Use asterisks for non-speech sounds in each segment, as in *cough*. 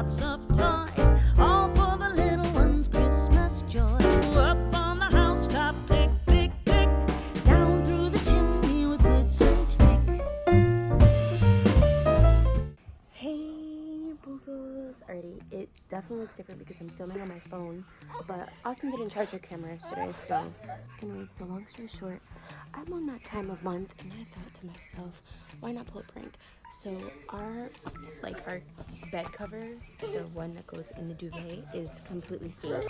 lots of time. Definitely looks different because I'm filming on my phone. But Austin didn't charge her camera yesterday, so anyways, so long story short, I'm on that time of month and I thought to myself, why not pull a prank? So our like our bed cover, the one that goes in the duvet, is completely stained.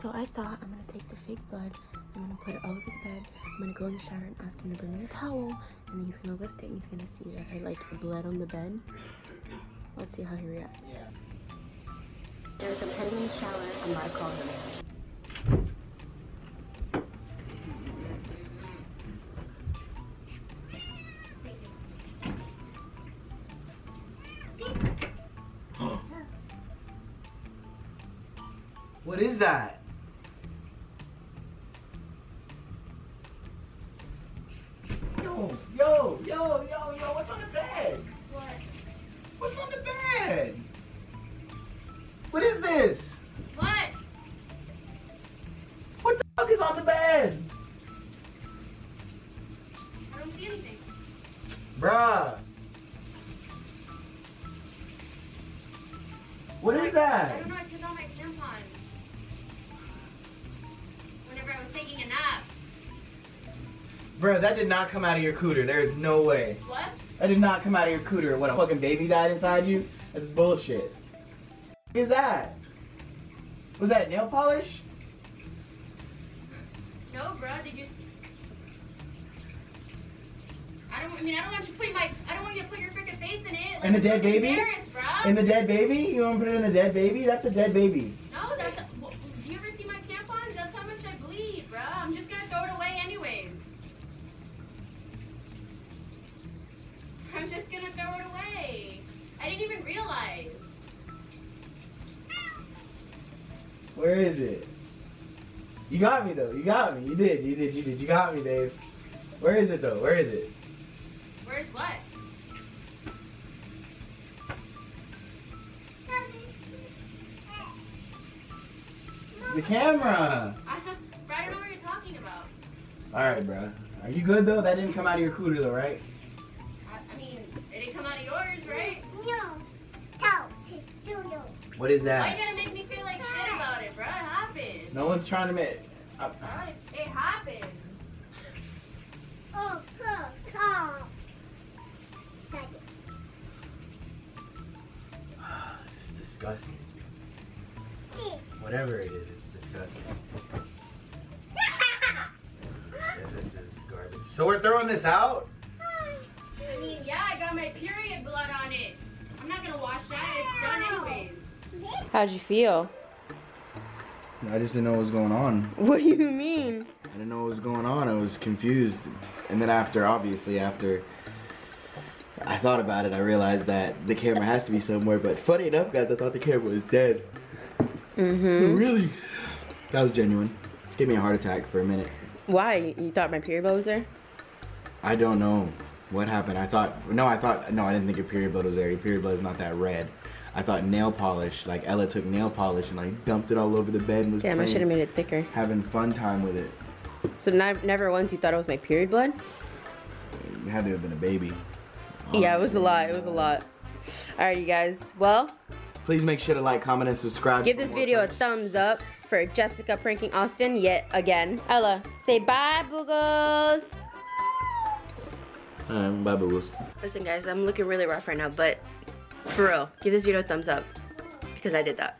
So I thought I'm gonna take the fake blood, I'm gonna put it all over the bed, I'm gonna go in the shower and ask him to bring me a towel, and he's gonna lift it and he's gonna see that I like bled on the bed. Let's see how he reacts. There's a penny in the shower, gonna call him. What is that? Yo, yo, yo, yo, yo, what's on the Bruh. What is I that? don't know. I took out my. Whenever I was taking a nap. Bruh, that did not come out of your cooter. There is no way. What? That did not come out of your cooter. What, a fucking baby died inside you? That's bullshit. What is that? Was that nail polish? No, bro. Did you? I don't. I mean, I don't want you putting my. I don't want you to put your freaking face in it. Like, And the dead baby? In the dead baby? You want to put it in the dead baby? That's a dead baby. no, that's. well, do you ever see my tampons? That's how much I bleed, bro. I'm just gonna throw it away anyways. *laughs* I'm just gonna throw it away. I didn't even realize. Where is it? You got me though. You got me. You did. You did. You did. You got me, Dave. Where is it though? Where is it? Where's what? The camera. I don't, bro, I don't know what you're talking about. All right, bro. Are you good though? That didn't come out of your cooter though, right? I, I mean, it didn't come out of yours, right? No. No. No. What is Why you that? gotta make me feel like shit about it, bro? It happened. No one's trying to make. Uh, Alright, it happened. Oh, oh, oh. Disgusting. Whatever it is, it's disgusting. This is, this is garbage. So we're throwing this out? I mean, yeah, I got my period blood on it. I'm not gonna wash that. It's done anyways. How'd you feel? I just didn't know what was going on. What do you mean? I didn't know what was going on. I was confused. And then after, obviously, after I thought about it, I realized that the camera has to be somewhere. But funny enough, guys, I thought the camera was dead. Mm-hmm. Really? That was genuine. Gave me a heart attack for a minute. Why? You thought my period blood was there? I don't know what happened. I thought, no, I thought, no, I didn't think your period blood was there. Your period blood is not that red. I thought nail polish, like Ella took nail polish and like dumped it all over the bed and was Damn, I should have made it thicker. having fun time with it. So never once you thought it was my period blood? It had to have been a baby. Yeah, it was a lot. It was a lot. Alright, you guys. Well, Please make sure to like, comment, and subscribe. give this video a thumbs up for Jessica pranking Austin yet again. Ella, say bye, boogles. Alright, bye, boo Listen, guys, I'm looking really rough right now, but for real, give this video a thumbs up because I did that.